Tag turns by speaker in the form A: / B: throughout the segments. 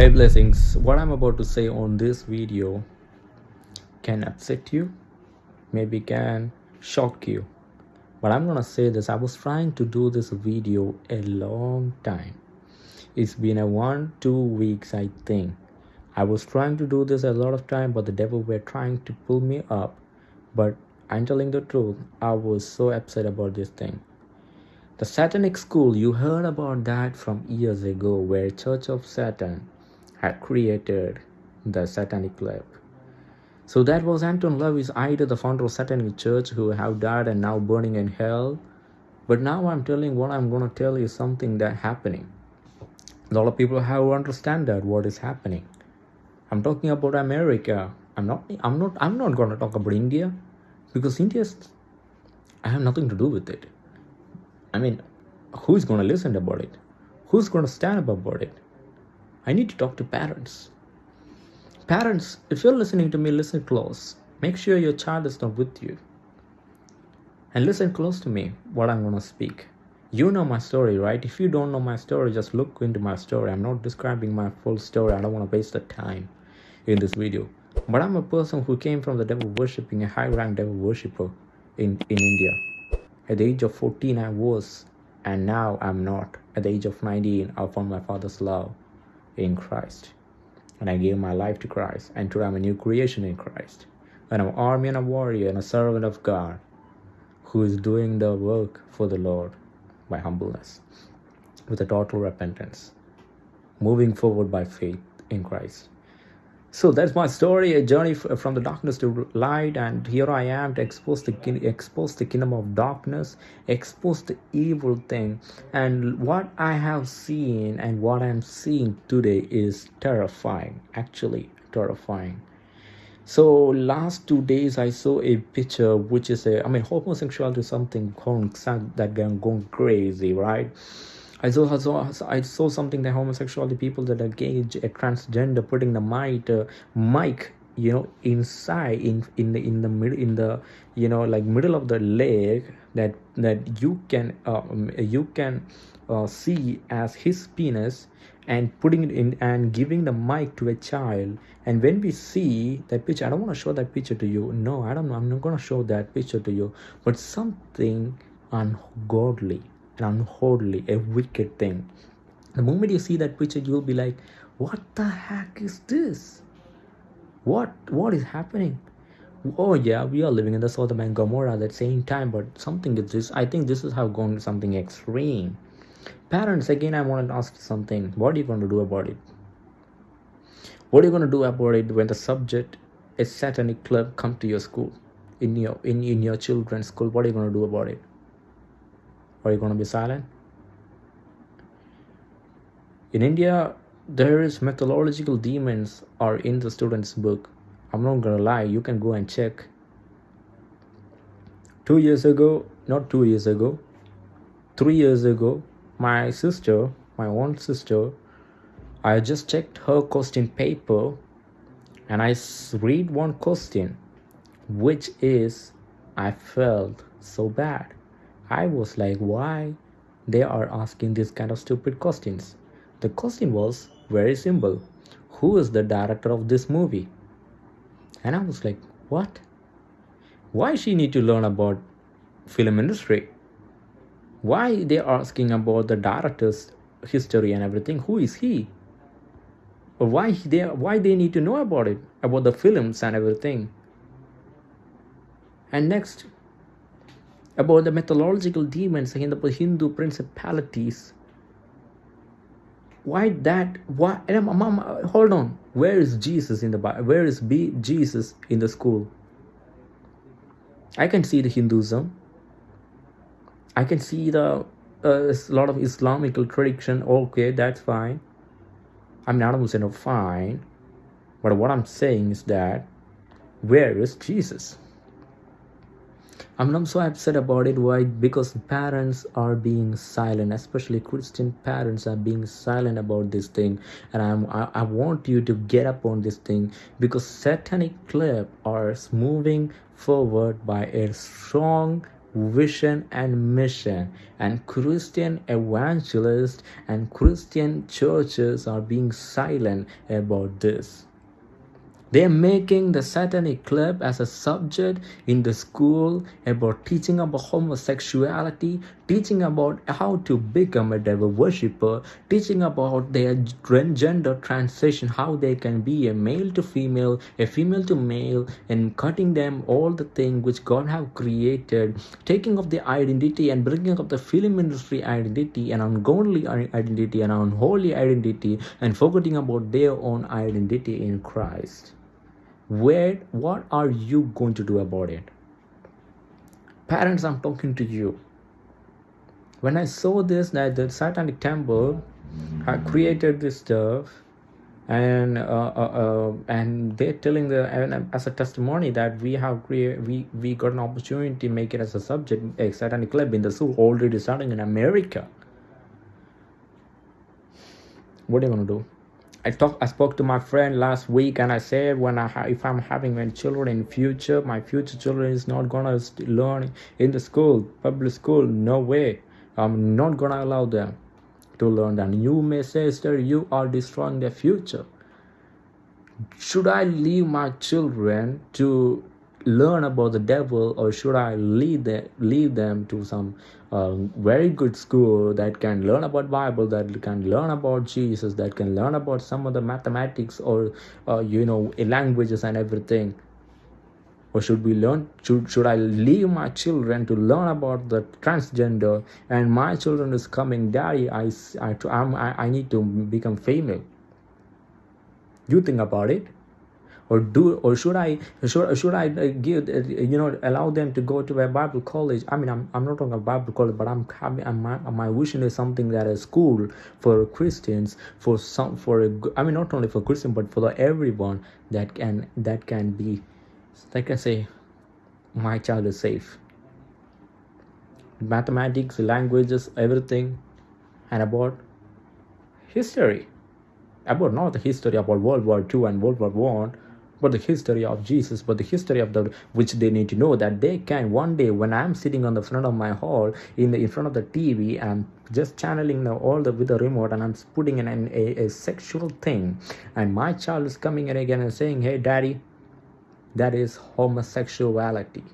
A: Hey blessings, what I'm about to say on this video can upset you, maybe can shock you. But I'm gonna say this, I was trying to do this video a long time. It's been a one, two weeks I think. I was trying to do this a lot of time but the devil were trying to pull me up. But I'm telling the truth, I was so upset about this thing. The Satanic school, you heard about that from years ago where Church of Satan had created the satanic club. So that was Anton LaVey's idea, the founder of Satanic Church, who have died and now burning in hell. But now I'm telling what I'm going to tell you something that happening. A lot of people have understand that what is happening. I'm talking about America. I'm not. I'm not. I'm not going to talk about India, because India. I have nothing to do with it. I mean, who's going to listen about it? Who's going to stand up about it? I need to talk to parents. Parents, if you're listening to me, listen close. Make sure your child is not with you. And listen close to me, what I'm going to speak. You know my story, right? If you don't know my story, just look into my story. I'm not describing my full story. I don't want to waste the time in this video. But I'm a person who came from the devil worshipping, a high rank devil worshipper in, in India. At the age of 14, I was, and now I'm not. At the age of 19, I found my father's love in Christ. And I gave my life to Christ, and today I'm a new creation in Christ. And I'm an army and a warrior and a servant of God who is doing the work for the Lord by humbleness, with a total repentance, moving forward by faith in Christ. So that's my story, a journey from the darkness to light, and here I am to expose the expose the kingdom of darkness, expose the evil thing, and what I have seen and what I'm seeing today is terrifying, actually terrifying. So last two days I saw a picture which is a I mean homosexuality is something going that going crazy, right? I saw, I saw, I saw something that homosexuality people that engage a transgender putting the mic, uh, mic, you know, inside in in the in the middle in the you know like middle of the leg that that you can uh, you can uh, see as his penis and putting it in and giving the mic to a child. And when we see that picture i don't want to show that picture to you. No i don't know i'm not going to show that picture to you. But something ungodly unholy, a wicked thing. The moment you see that picture, you'll be like, what the heck is this? What what is happening? Oh yeah, we are living in the Sodom and Gomorrah at the same time, but something is this. I think this is how gone something extreme. Parents, again, I want to ask something. What are you going to do about it? What are you going to do about it when the subject, a satanic club, come to your school, in your in, in your children's school? What are you going to do about it? Are you going to be silent? In India, there is methodological demons are in the student's book. I'm not gonna lie, you can go and check. Two years ago, not two years ago, three years ago, my sister, my own sister, I just checked her question paper and I read one question, which is I felt so bad. I was like, why they are asking this kind of stupid questions? The question was very simple. Who is the director of this movie? And I was like, what? Why she need to learn about film industry? Why they are asking about the director's history and everything? Who is he? Or why they why they need to know about it, about the films and everything? And next, about the mythological demons and the Hindu principalities. Why that? Why? Hold on. Where is Jesus in the Bible? Where is B, Jesus in the school? I can see the Hinduism. I can see the uh, a lot of Islamical tradition. Okay, that's fine. I'm not a Muslim, fine. But what I'm saying is that where is Jesus? I'm not so upset about it. Why? Because parents are being silent, especially Christian parents are being silent about this thing. And I'm, I, I want you to get up on this thing because satanic club are moving forward by a strong vision and mission and christian evangelists and christian churches are being silent about this they're making the satanic club as a subject in the school about teaching about homosexuality, teaching about how to become a devil worshipper, teaching about their gender transition, how they can be a male to female, a female to male, and cutting them all the things which God have created, taking of the identity and bringing up the film industry identity and ungodly identity and unholy identity and forgetting about their own identity in Christ where what are you going to do about it? Parents i'm talking to you. When i saw this that the satanic temple had created this stuff and uh, uh, uh, and they're telling the and as a testimony that we have created we we got an opportunity to make it as a subject a satanic club in the zoo already starting in america. What are you gonna do I talked I spoke to my friend last week and I said when I if I'm having my children in future my future children is not gonna learn in the school public school no way. I'm not gonna allow them to learn that. You may say sir you are destroying their future. Should I leave my children to learn about the devil or should i lead them lead them to some uh, very good school that can learn about bible that can learn about jesus that can learn about some of the mathematics or uh, you know languages and everything? Or should we learn should, should i leave my children to learn about the transgender and my children is coming daddy i i, I, I need to become female. You think about it or do or should i should, should i uh, give uh, you know allow them to go to a bible college? I mean i'm, I'm not talking about bible college but i'm having my, my vision is something that a school for christians for some for a, i mean not only for christian but for everyone that can that can be like i say my child is safe. Mathematics languages everything and about history. About not the history about world war ii and world war one but the history of Jesus, but the history of the which they need to know that they can one day when I'm sitting on the front of my hall in the in front of the TV and just channeling the, all the with the remote and I'm putting in an, a, a sexual thing and my child is coming in again and saying, Hey daddy, that is homosexuality.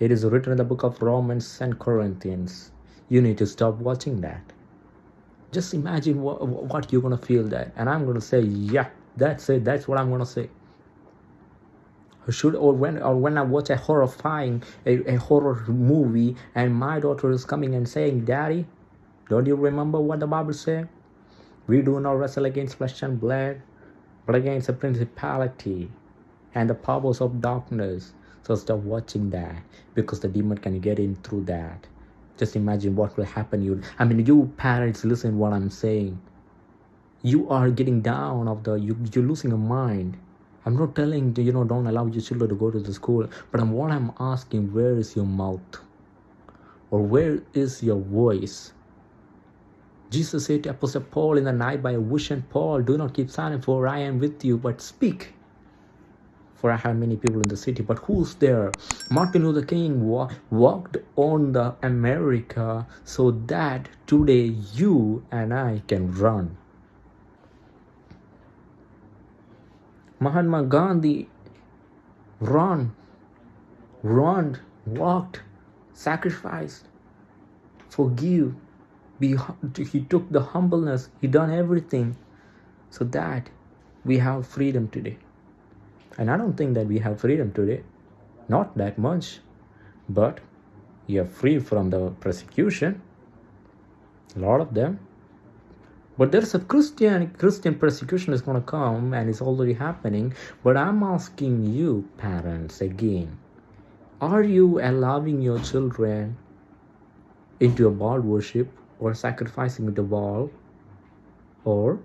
A: It is written in the book of Romans and Corinthians. You need to stop watching that. Just imagine what, what you're going to feel that. And I'm going to say, yeah, that's it. That's what I'm gonna say. Should or when or when I watch a horrifying a, a horror movie and my daughter is coming and saying, Daddy, don't you remember what the Bible said? We do not wrestle against flesh and blood, but against the principality and the powers of darkness. So stop watching that because the demon can get in through that. Just imagine what will happen. You, I mean, you parents, listen what I'm saying you are getting down of the you, you're losing your mind i'm not telling you know don't allow your children to go to the school but I'm, what i'm asking where is your mouth or where is your voice jesus said to apostle paul in the night by a vision paul do not keep silent for i am with you but speak for I have many people in the city. But who's there? Martin Luther King wa walked on the America so that today you and I can run. Mahatma Gandhi run, run, walked, sacrificed, forgive. He took the humbleness, he done everything so that we have freedom today. And I don't think that we have freedom today. Not that much. But you're free from the persecution. A lot of them but there's a christian christian persecution is going to come and it's already happening. But i'm asking you parents again are you allowing your children into a Baal worship or sacrificing the Baal? Or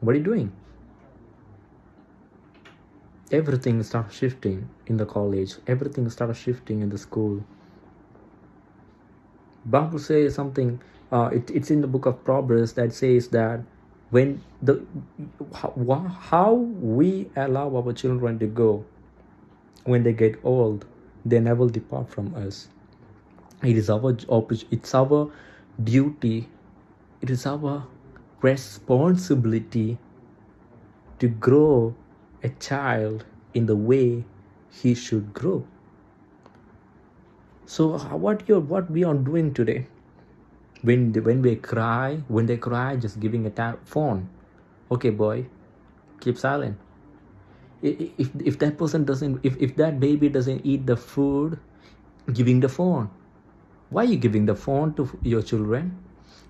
A: what are you doing? Everything starts shifting in the college. Everything starts shifting in the school. Bible says something uh, it, it's in the book of proverbs that says that when the how, how we allow our children to go when they get old they never depart from us. It is our it's our duty it is our responsibility to grow a child in the way he should grow. So what you what we are doing today when they, when we cry when they cry just giving a phone. Okay boy keep silent. If if that person doesn't if, if that baby doesn't eat the food giving the phone. Why are you giving the phone to your children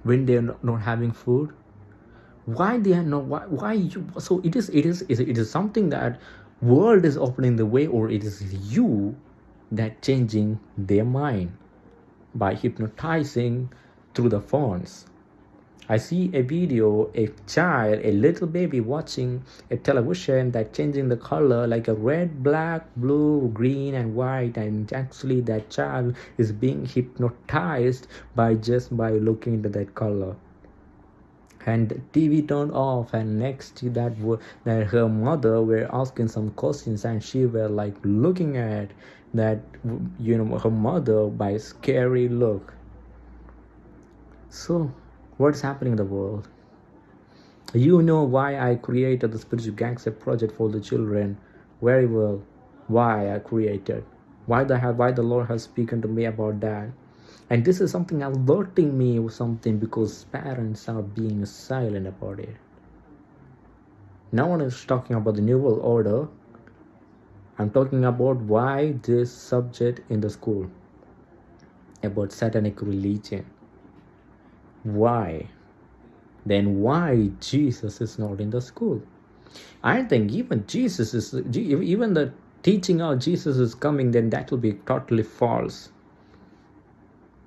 A: when they're not, not having food? Why they are not why, why you so it is it is it is something that world is opening the way or it is you that changing their mind by hypnotizing through the phones. I see a video, a child, a little baby watching a television that changing the color like a red, black, blue, green and white and actually that child is being hypnotized by just by looking into that color. And TV turned off and next that that her mother were asking some questions and she were like looking at that you know her mother by scary look so what's happening in the world? You know why i created the spiritual gangster project for the children very well. Why i created? Why the why the lord has spoken to me about that? And this is something alerting me or something because parents are being silent about it. No one is talking about the new world order. I'm talking about why this subject in the school about satanic religion why? Then why jesus is not in the school? I think even jesus is even the teaching of jesus is coming then that will be totally false.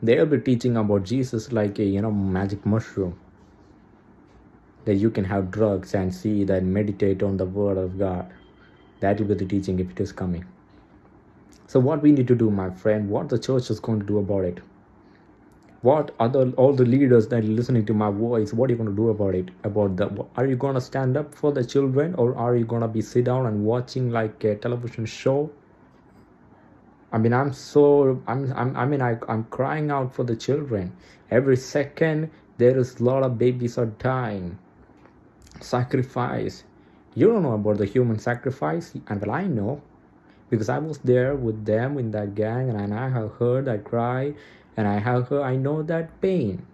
A: They'll be teaching about jesus like a you know magic mushroom. That you can have drugs and see that meditate on the word of god. That will be the teaching if it is coming. So what we need to do my friend what the church is going to do about it what other all the leaders that are listening to my voice what are you going to do about it? About the are you going to stand up for the children or are you going to be sit down and watching like a television show? I mean i'm so i'm, I'm i mean I, i'm crying out for the children. Every second there is a lot of babies are dying. Sacrifice. You don't know about the human sacrifice and well i know because i was there with them in that gang and i have heard that cry and I have her, I know that pain.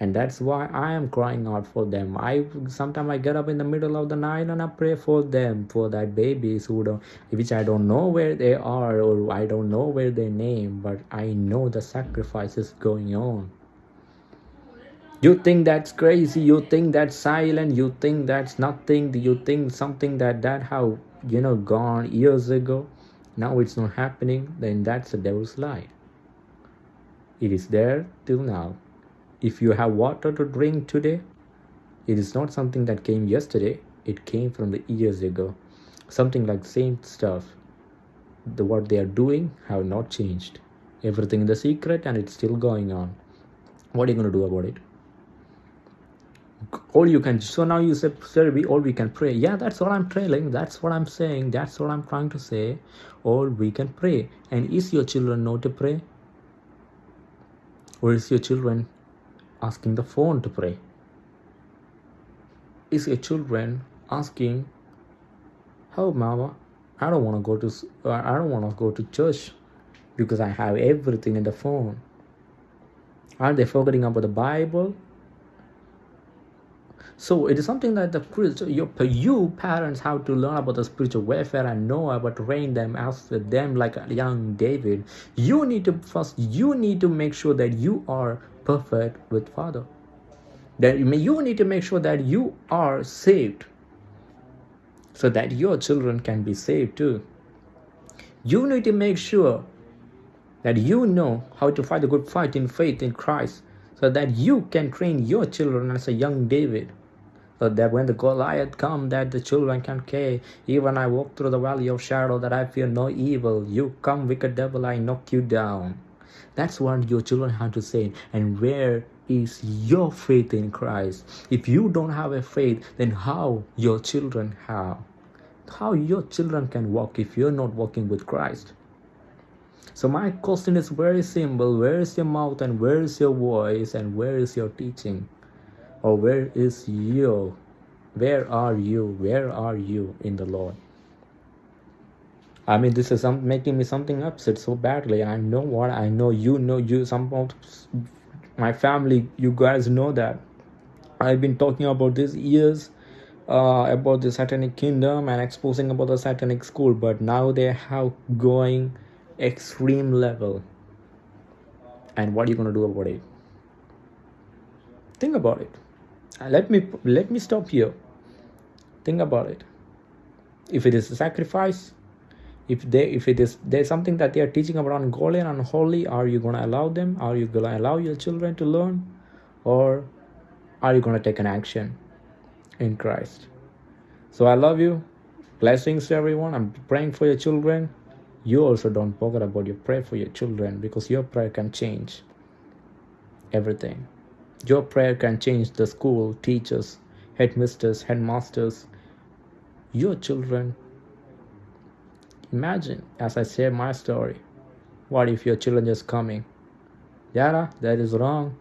A: And that's why I am crying out for them. I sometimes I get up in the middle of the night and I pray for them, for that babies who don't, which I don't know where they are or I don't know where they name, but I know the sacrifice is going on. You think that's crazy? You think that's silent? You think that's nothing? You think something that that how you know gone years ago? Now it's not happening. Then that's the devil's lie. It is there till now. If you have water to drink today, it is not something that came yesterday. It came from the years ago. Something like same stuff. The what they are doing have not changed. Everything in the secret and it's still going on. What are you gonna do about it? All you can so now you said sir we all we can pray. Yeah that's what i'm trailing. That's what i'm saying. That's what i'm trying to say. All we can pray. And is your children know to pray? Or is your children asking the phone to pray? Is your children asking, "Oh, mama, I don't want to go to I don't want to go to church because I have everything in the phone." Are they forgetting about the Bible? So it is something that the you, you parents have to learn about the spiritual warfare and know about train them as them like a young David. You need to first you need to make sure that you are perfect with Father. That you need to make sure that you are saved so that your children can be saved too. You need to make sure that you know how to fight a good fight in faith in Christ so that you can train your children as a young David so that when the Goliath come, that the children can say, even I walk through the valley of shadow, that I fear no evil. You come, wicked devil, I knock you down. That's what your children have to say. And where is your faith in Christ? If you don't have a faith, then how your children have? How your children can walk if you're not walking with Christ? So my question is very simple. Where is your mouth and where is your voice and where is your teaching? Or where is you? Where are you? Where are you in the Lord? I mean, this is some, making me something upset so badly. I know what I know. You know, you some of my family. You guys know that. I've been talking about this years uh, about the satanic kingdom and exposing about the satanic school, but now they have going extreme level. And what are you gonna do about it? Think about it. Let me let me stop here. Think about it. If it is a sacrifice, if they if it is there's something that they are teaching about ungodly and unholy are you going to allow them? Are you going to allow your children to learn? Or are you going to take an action in christ? So i love you. Blessings to everyone. I'm praying for your children. You also don't forget about your prayer for your children because your prayer can change everything your prayer can change the school teachers headmisters headmasters your children Imagine as I share my story, what if your children just coming? Yara, that is wrong.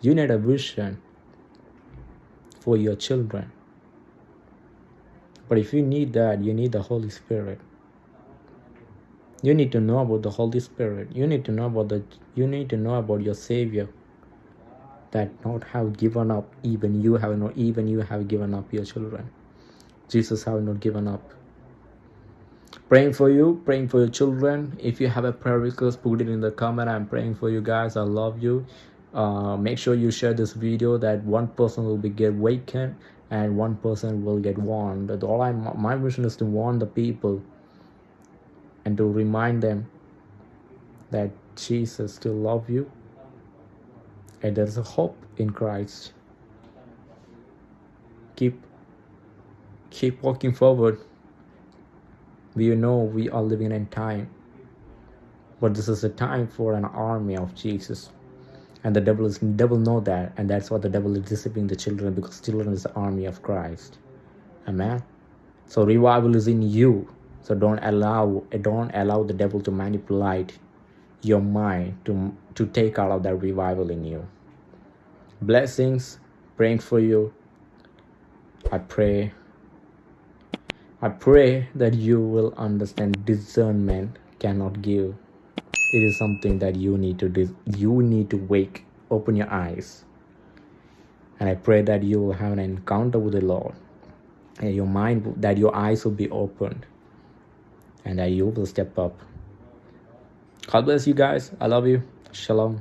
A: You need a vision for your children. But if you need that, you need the Holy Spirit. You need to know about the Holy Spirit. You need to know about the you need to know about your Savior that not have given up. Even you have not even you have given up your children. Jesus have not given up. Praying for you praying for your children. If you have a prayer request put it in the comment. I'm praying for you guys. I love you. Uh, make sure you share this video that one person will be get awakened and one person will get warned. All i my mission is to warn the people and to remind them that jesus still love you and there is a hope in Christ. Keep keep walking forward. We know we are living in time. But this is a time for an army of Jesus. And the devil is devil know that, and that's why the devil is deceiving the children because children is the army of Christ. Amen. So revival is in you. So don't allow don't allow the devil to manipulate your mind to to take out of that revival in you. Blessings praying for you. I pray i pray that you will understand discernment cannot give. It is something that you need to do you need to wake open your eyes. And i pray that you will have an encounter with the lord. And your mind that your eyes will be opened and that you will step up God bless you guys. I love you. Shalom.